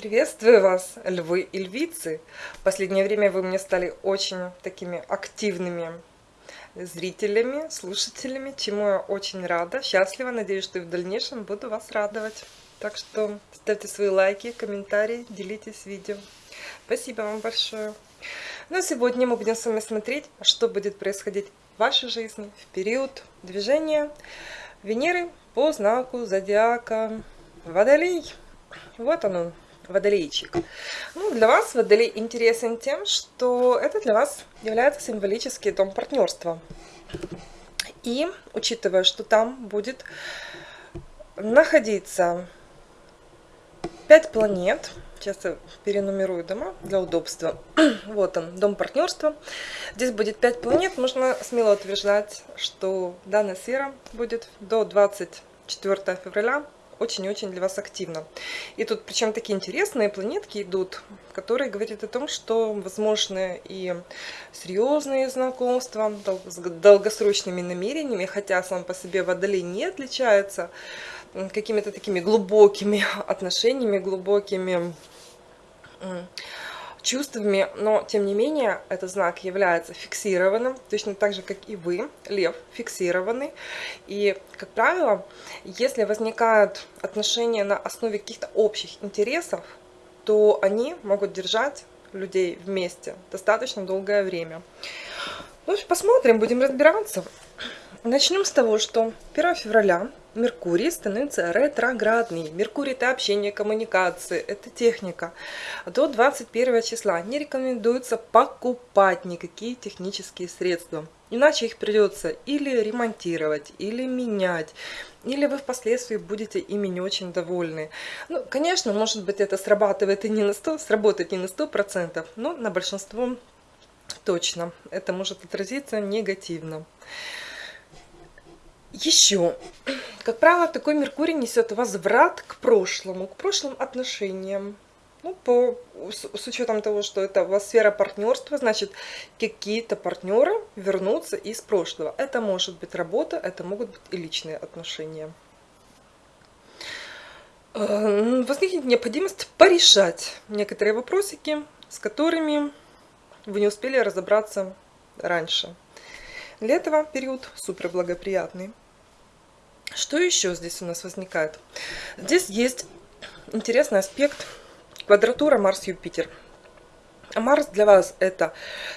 Приветствую вас, львы и львицы! В последнее время вы мне стали очень такими активными зрителями, слушателями, чему я очень рада, счастлива. Надеюсь, что и в дальнейшем буду вас радовать. Так что ставьте свои лайки, комментарии, делитесь видео. Спасибо вам большое. Ну а сегодня мы будем с вами смотреть, что будет происходить в вашей жизни в период движения Венеры по знаку зодиака Водолей. Вот он, водолейчик. Ну, для вас водолей интересен тем, что это для вас является символический дом партнерства. И, учитывая, что там будет находиться 5 планет, сейчас я перенумерую дома для удобства. вот он, дом партнерства. Здесь будет 5 планет, можно смело утверждать, что данная сфера будет до 24 февраля очень-очень для вас активно. И тут причем такие интересные планетки идут, которые говорят о том, что возможны и серьезные знакомства с долгосрочными намерениями, хотя сам по себе Водолей не отличается какими-то такими глубокими отношениями, глубокими чувствами, но тем не менее этот знак является фиксированным, точно так же, как и вы, лев, фиксированный. И, как правило, если возникают отношения на основе каких-то общих интересов, то они могут держать людей вместе достаточно долгое время. Ну, посмотрим, будем разбираться. Начнем с того, что 1 февраля Меркурий становится ретроградный. Меркурий – это общение, коммуникации, это техника. До 21 числа не рекомендуется покупать никакие технические средства. Иначе их придется или ремонтировать, или менять, или вы впоследствии будете ими не очень довольны. Ну, конечно, может быть, это срабатывает и не на 100, сработает не на 100%, но на большинство точно это может отразиться негативно. Еще, как правило, такой Меркурий несет возврат к прошлому, к прошлым отношениям. Ну, по, с, с учетом того, что это у вас сфера партнерства, значит, какие-то партнеры вернутся из прошлого. Это может быть работа, это могут быть и личные отношения. Э, возникнет необходимость порешать некоторые вопросики, с которыми вы не успели разобраться раньше. Для этого период супер благоприятный. Что еще здесь у нас возникает? Здесь есть интересный аспект квадратура Марс-Юпитер. А Марс для вас это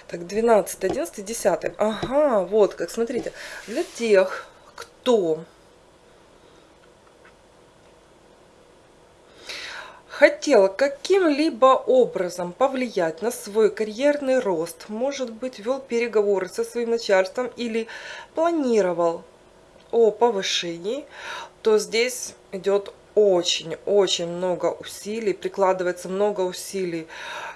так 12, 11, 10. Ага, вот как, смотрите. Для тех, кто хотела каким-либо образом повлиять на свой карьерный рост, может быть, вел переговоры со своим начальством или планировал о повышении, то здесь идет очень-очень много усилий, прикладывается много усилий.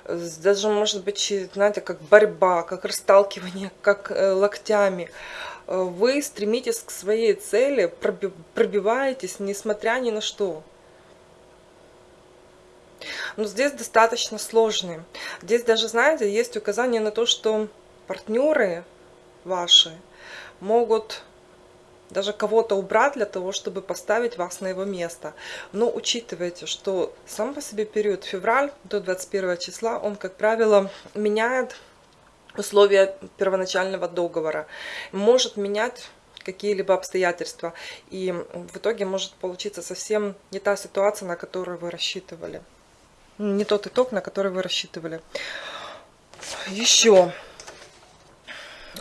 Даже, может быть, знаете, как борьба, как расталкивание, как э, локтями. Вы стремитесь к своей цели, пробиваетесь, несмотря ни на что. Но здесь достаточно сложные. Здесь даже, знаете, есть указание на то, что партнеры ваши могут даже кого-то убрать для того, чтобы поставить вас на его место. Но учитывайте, что сам по себе период февраль до 21 числа, он, как правило, меняет условия первоначального договора, может менять какие-либо обстоятельства, и в итоге может получиться совсем не та ситуация, на которую вы рассчитывали не тот итог, на который вы рассчитывали. Еще.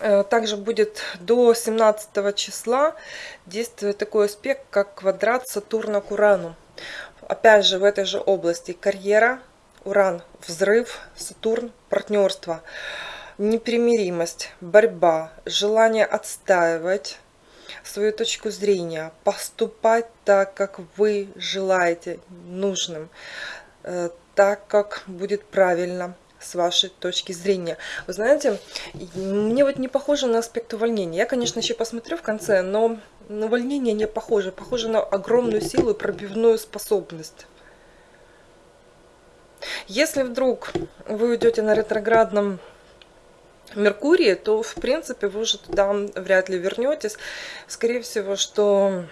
Э, также будет до 17 числа действовать такой аспект, как квадрат Сатурна к Урану. Опять же, в этой же области карьера, Уран, взрыв, Сатурн, партнерство, непримиримость, борьба, желание отстаивать свою точку зрения, поступать так, как вы желаете нужным, э, так, как будет правильно с вашей точки зрения. Вы знаете, мне вот не похоже на аспект увольнения. Я, конечно, еще посмотрю в конце, но увольнение не похоже. Похоже на огромную силу и пробивную способность. Если вдруг вы уйдете на ретроградном Меркурии, то, в принципе, вы уже туда вряд ли вернетесь. Скорее всего, что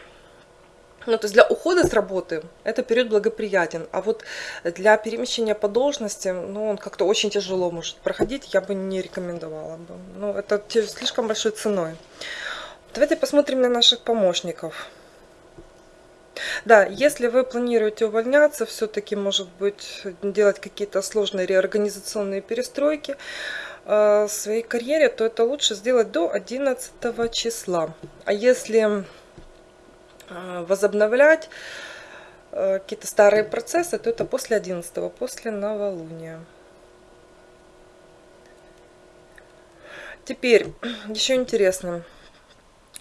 ну, то есть для ухода с работы это период благоприятен, а вот для перемещения по должности, ну, он как-то очень тяжело может проходить, я бы не рекомендовала бы. Ну, это слишком большой ценой. Давайте посмотрим на наших помощников. Да, если вы планируете увольняться, все-таки, может быть, делать какие-то сложные реорганизационные перестройки э, в своей карьере, то это лучше сделать до 11 числа. А если возобновлять э, какие-то старые процессы, то это после 11, после новолуния. Теперь, еще интересно.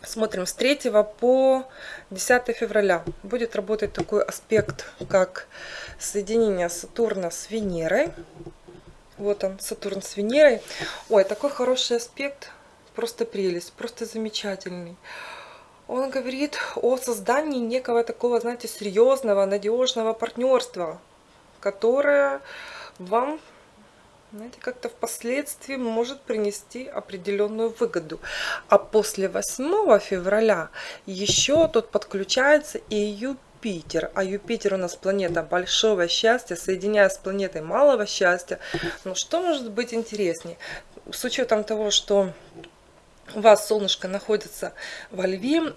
Смотрим, с 3 по 10 февраля будет работать такой аспект, как соединение Сатурна с Венерой. Вот он, Сатурн с Венерой. Ой, такой хороший аспект, просто прелесть, просто замечательный. Он говорит о создании некого такого, знаете, серьезного, надежного партнерства, которое вам знаете, как-то впоследствии может принести определенную выгоду. А после 8 февраля еще тут подключается и Юпитер. А Юпитер у нас планета большого счастья, соединяя с планетой малого счастья. Ну что может быть интереснее? С учетом того, что у вас солнышко находится во льве,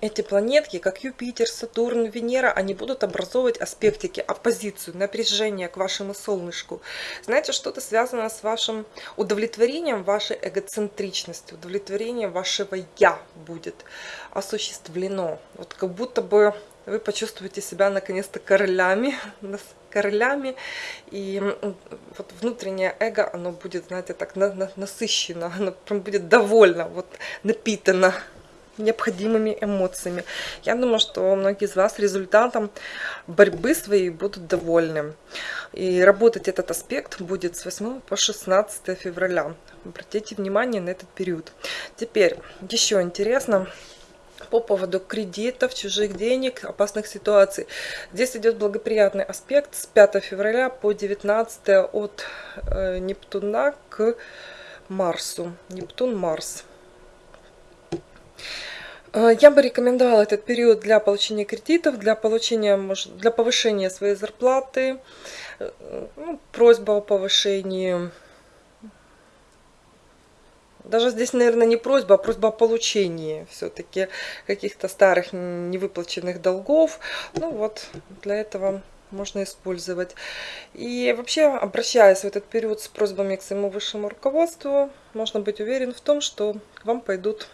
эти планетки, как Юпитер, Сатурн, Венера, они будут образовывать аспектики, оппозицию, напряжение к вашему солнышку. Знаете, что-то связано с вашим удовлетворением вашей эгоцентричности, удовлетворением вашего «я» будет осуществлено. Вот как будто бы вы почувствуете себя наконец-то королями, королями, и вот внутреннее эго, оно будет, знаете, так насыщено, оно прям будет довольно, вот напитано необходимыми эмоциями. Я думаю, что многие из вас результатом борьбы своей будут довольны. И работать этот аспект будет с 8 по 16 февраля. Обратите внимание на этот период. Теперь, еще интересно, по поводу кредитов, чужих денег, опасных ситуаций. Здесь идет благоприятный аспект с 5 февраля по 19 от э, Нептуна к Марсу. Нептун-Марс. Э, я бы рекомендовала этот период для получения кредитов, для получения, для повышения своей зарплаты, э, ну, просьба о повышении. Даже здесь, наверное, не просьба, а просьба о получении все-таки каких-то старых невыплаченных долгов. Ну вот, для этого можно использовать. И вообще, обращаясь в этот период с просьбами к своему высшему руководству, можно быть уверен в том, что к вам пойдут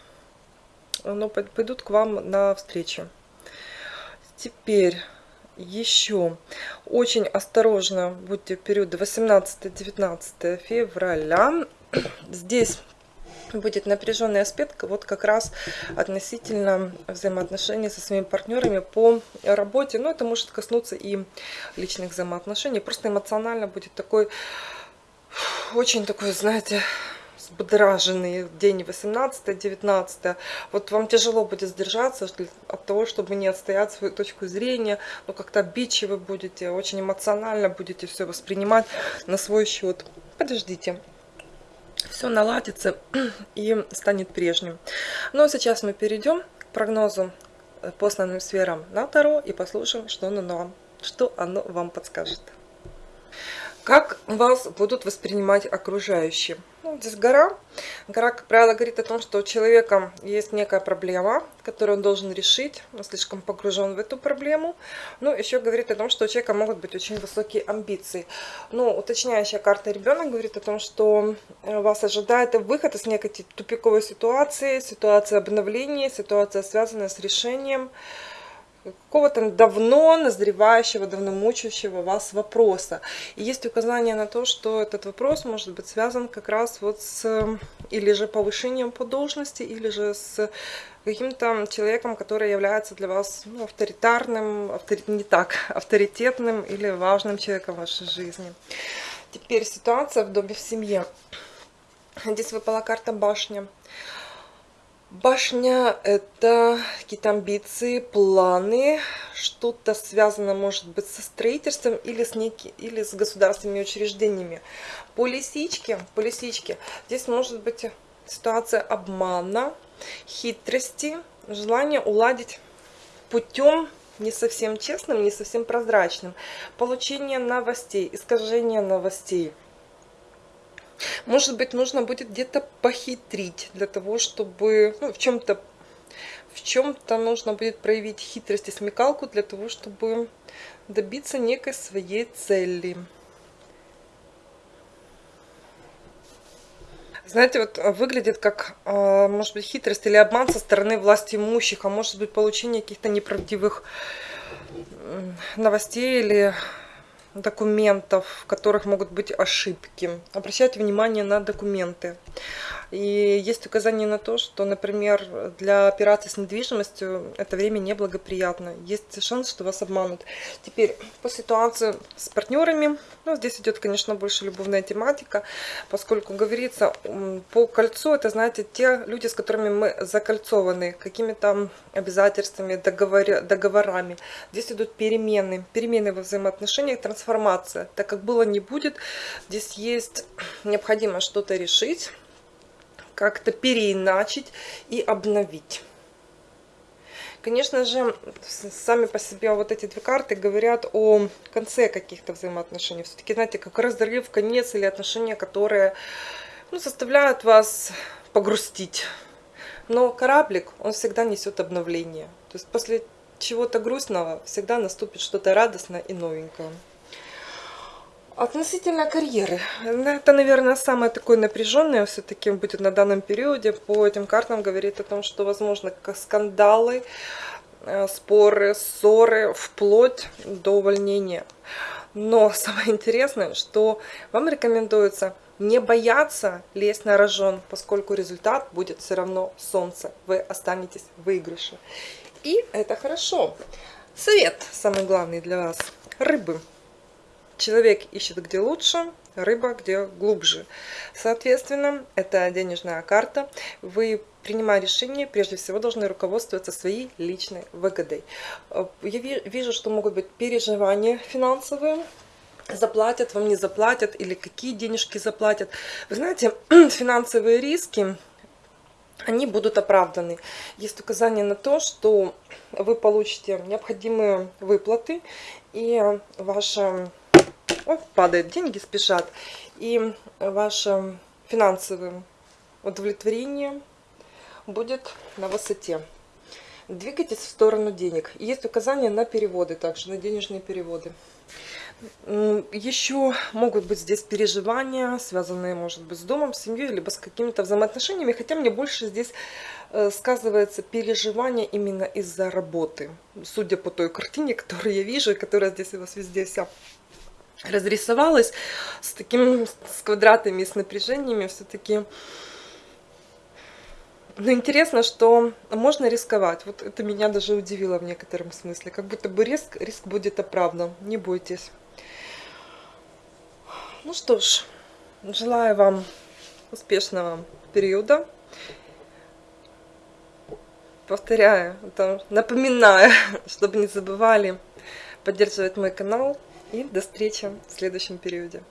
но пойдут к вам на встречу. Теперь еще очень осторожно будьте в период 18-19 февраля. Здесь будет напряженный аспект вот как раз относительно взаимоотношений со своими партнерами по работе. Но это может коснуться и личных взаимоотношений. Просто эмоционально будет такой, очень такой, знаете, взбудраженный день 18-19. Вот вам тяжело будет сдержаться от того, чтобы не отстоять свою точку зрения, но как-то обидчивы будете, очень эмоционально будете все воспринимать на свой счет. Подождите. Все наладится и станет прежним. А сейчас мы перейдем к прогнозу по основным сферам на Таро и послушаем, что оно вам, что оно вам подскажет. Как вас будут воспринимать окружающие? Ну, здесь гора. Гора, как правило, говорит о том, что у человека есть некая проблема, которую он должен решить. Он слишком погружен в эту проблему. Ну, еще говорит о том, что у человека могут быть очень высокие амбиции. Ну, уточняющая карта ребенок говорит о том, что э, вас ожидает выход из некой тупиковой ситуации, ситуация обновления, ситуация, связанная с решением какого-то давно назревающего, давно мучающего вас вопроса. И есть указание на то, что этот вопрос может быть связан как раз вот с или же повышением по должности, или же с каким-то человеком, который является для вас ну, авторитарным, авторит, не так, авторитетным или важным человеком в вашей жизни. Теперь ситуация в доме в семье. Здесь выпала карта башня. Башня – это какие-то амбиции, планы, что-то связано, может быть, со строительством или с, неки, или с государственными учреждениями. По лисичке, по лисичке здесь может быть ситуация обмана, хитрости, желание уладить путем не совсем честным, не совсем прозрачным. Получение новостей, искажение новостей. Может быть, нужно будет где-то похитрить для того, чтобы ну, в чем-то в чем-то нужно будет проявить хитрость и смекалку для того, чтобы добиться некой своей цели. Знаете, вот выглядит как, а, может быть, хитрость или обман со стороны власти имущих, а может быть, получение каких-то неправдивых новостей или документов, в которых могут быть ошибки. Обращайте внимание на документы. И есть указание на то, что, например, для операций с недвижимостью это время неблагоприятно. Есть шанс, что вас обманут. Теперь, по ситуации с партнерами, ну, здесь идет, конечно, больше любовная тематика, поскольку говорится по кольцу, это, знаете, те люди, с которыми мы закольцованы какими-то обязательствами, договор, договорами. Здесь идут перемены, перемены во взаимоотношениях, трансформация. Так как было не будет, здесь есть необходимо что-то решить, как-то переиначить и обновить. Конечно же, сами по себе вот эти две карты говорят о конце каких-то взаимоотношений. Все-таки, знаете, как разрыв, конец или отношения, которые ну, заставляют вас погрустить. Но кораблик, он всегда несет обновление. То есть после чего-то грустного всегда наступит что-то радостное и новенькое. Относительно карьеры. Это, наверное, самое такое напряженное все-таки будет на данном периоде. По этим картам говорит о том, что возможно скандалы, э, споры, ссоры, вплоть до увольнения. Но самое интересное, что вам рекомендуется не бояться лезть на рожон, поскольку результат будет все равно солнце. Вы останетесь в выигрыше. И это хорошо. Совет самый главный для вас. Рыбы. Человек ищет где лучше, рыба где глубже. Соответственно, это денежная карта. Вы, принимая решение, прежде всего должны руководствоваться своей личной выгодой. Я вижу, что могут быть переживания финансовые, заплатят, вам не заплатят, или какие денежки заплатят. Вы знаете, финансовые риски, они будут оправданы. Есть указание на то, что вы получите необходимые выплаты, и ваша О, падает, деньги спешат. И ваше финансовое удовлетворение будет на высоте. Двигайтесь в сторону денег. Есть указания на переводы также, на денежные переводы. Еще могут быть здесь переживания, связанные, может быть, с домом, с семьей, либо с какими-то взаимоотношениями. Хотя мне больше здесь э, сказывается переживание именно из-за работы. Судя по той картине, которую я вижу, которая здесь у вас везде вся разрисовалась с такими с квадратами, с напряжениями, все-таки... Но интересно, что можно рисковать. Вот это меня даже удивило в некотором смысле. Как будто бы риск, риск будет оправдан. Не бойтесь. Ну что ж, желаю вам успешного периода. Повторяю, напоминаю, чтобы не забывали поддерживать мой канал. И до встречи в следующем периоде.